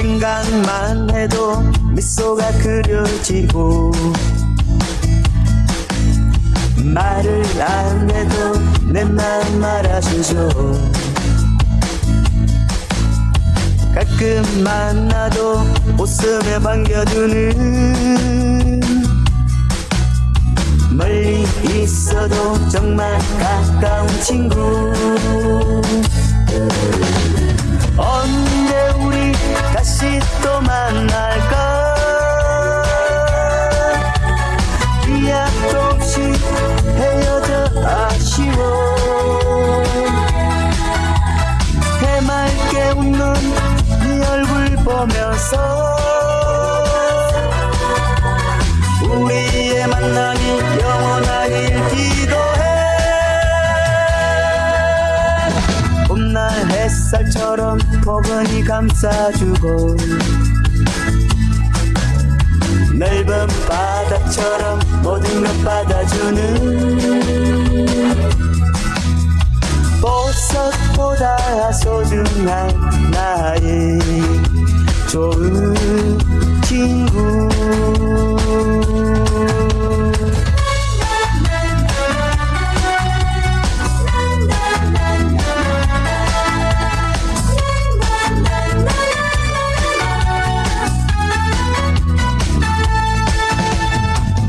생각만 해도 미소가 그려지고 말을 안 해도 내 마음 알아주죠. 가끔 만나도 웃음에 반겨주는 멀리 있어도 정말 가까운 친구 보면서 우리의 만남이 영원하길 기도해. 봄날 햇살처럼 포근히 감싸주고 넓은 바다처럼 모든 것 받아주는 보석보다 소중한 나의 좋은 친구.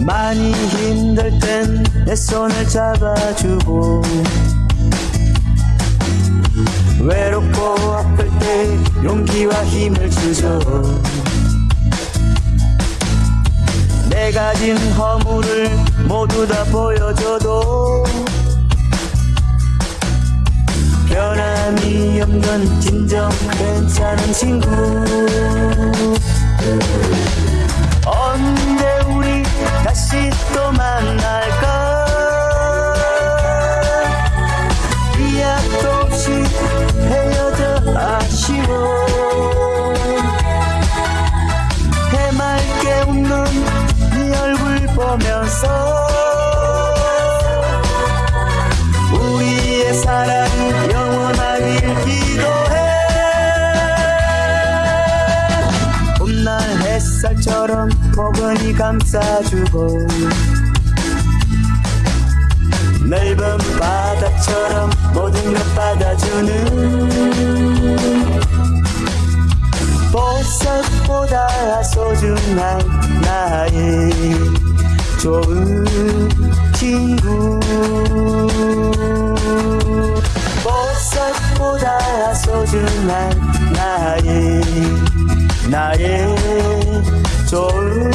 많이 힘들 땐 내 손을 잡아주고 용기와 힘을 주죠 내 가진 허물을 모두 다 보여줘도 변함이 없는 진정 괜찮은 친구. 언제 우리 다시 또 보면서 우리의 사랑이 영원하길 기도해. 봄날 햇살처럼 포근히 감싸주고 넓은 바다처럼 모든 것 받아주는 보석보다 소중한 나의 좋은 친구. 보석보다 소중한 나의 나의 좋은